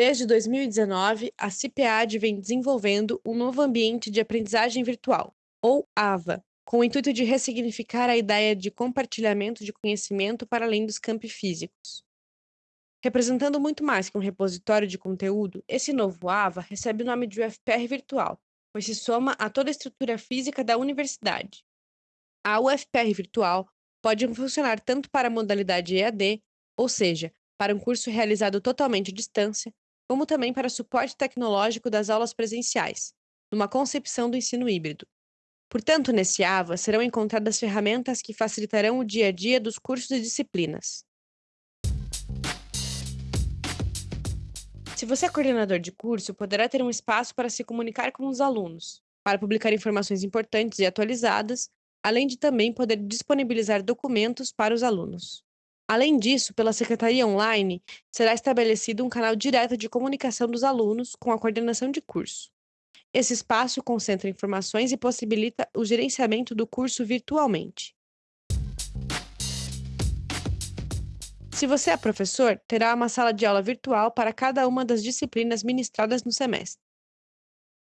Desde 2019, a CIPEAD vem desenvolvendo um novo ambiente de aprendizagem virtual, ou AVA, com o intuito de ressignificar a ideia de compartilhamento de conhecimento para além dos campi físicos. Representando muito mais que um repositório de conteúdo, esse novo AVA recebe o nome de UFPR Virtual, pois se soma a toda a estrutura física da universidade. A UFPR Virtual pode funcionar tanto para a modalidade EAD, ou seja, para um curso realizado totalmente à distância, como também para suporte tecnológico das aulas presenciais, numa concepção do ensino híbrido. Portanto, nesse AVA serão encontradas ferramentas que facilitarão o dia a dia dos cursos e disciplinas. Se você é coordenador de curso, poderá ter um espaço para se comunicar com os alunos, para publicar informações importantes e atualizadas, além de também poder disponibilizar documentos para os alunos. Além disso, pela Secretaria Online, será estabelecido um canal direto de comunicação dos alunos com a coordenação de curso. Esse espaço concentra informações e possibilita o gerenciamento do curso virtualmente. Se você é professor, terá uma sala de aula virtual para cada uma das disciplinas ministradas no semestre.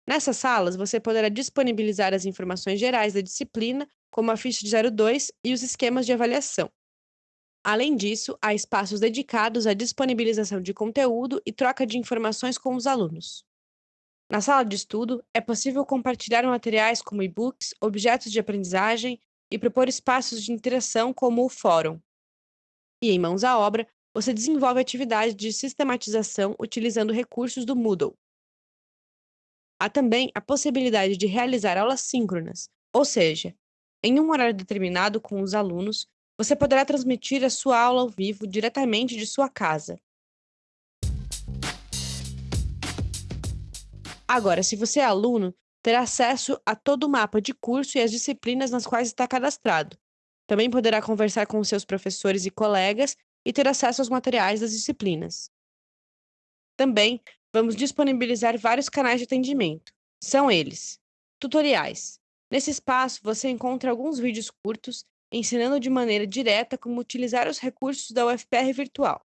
Nessas salas, você poderá disponibilizar as informações gerais da disciplina, como a ficha de 02 e os esquemas de avaliação. Além disso, há espaços dedicados à disponibilização de conteúdo e troca de informações com os alunos. Na sala de estudo, é possível compartilhar materiais como e-books, objetos de aprendizagem e propor espaços de interação como o fórum. E em mãos à obra, você desenvolve atividades de sistematização utilizando recursos do Moodle. Há também a possibilidade de realizar aulas síncronas, ou seja, em um horário determinado com os alunos, você poderá transmitir a sua aula ao vivo diretamente de sua casa. Agora, se você é aluno, terá acesso a todo o mapa de curso e as disciplinas nas quais está cadastrado. Também poderá conversar com seus professores e colegas e ter acesso aos materiais das disciplinas. Também vamos disponibilizar vários canais de atendimento. São eles: tutoriais. Nesse espaço você encontra alguns vídeos curtos ensinando de maneira direta como utilizar os recursos da UFPR virtual.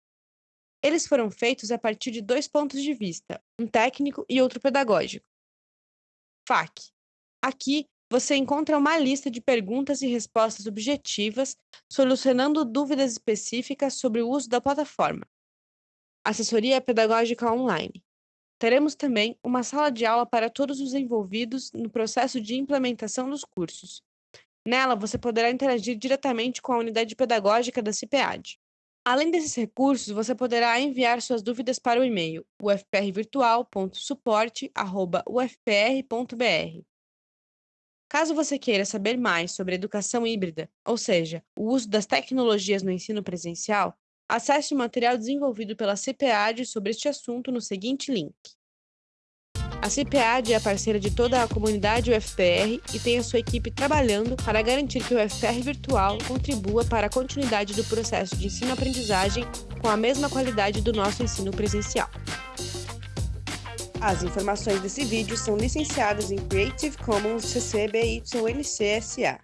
Eles foram feitos a partir de dois pontos de vista, um técnico e outro pedagógico. FAQ. Aqui você encontra uma lista de perguntas e respostas objetivas, solucionando dúvidas específicas sobre o uso da plataforma. Assessoria Pedagógica Online. Teremos também uma sala de aula para todos os envolvidos no processo de implementação dos cursos, Nela, você poderá interagir diretamente com a unidade pedagógica da CIPEAD. Além desses recursos, você poderá enviar suas dúvidas para o e-mail ufprvirtual.suporte@ufpr.br. Caso você queira saber mais sobre educação híbrida, ou seja, o uso das tecnologias no ensino presencial, acesse o material desenvolvido pela CPAD sobre este assunto no seguinte link. A CPAD é parceira de toda a comunidade UFPR e tem a sua equipe trabalhando para garantir que o UFPR virtual contribua para a continuidade do processo de ensino-aprendizagem com a mesma qualidade do nosso ensino presencial. As informações desse vídeo são licenciadas em Creative Commons CC BY NC SA.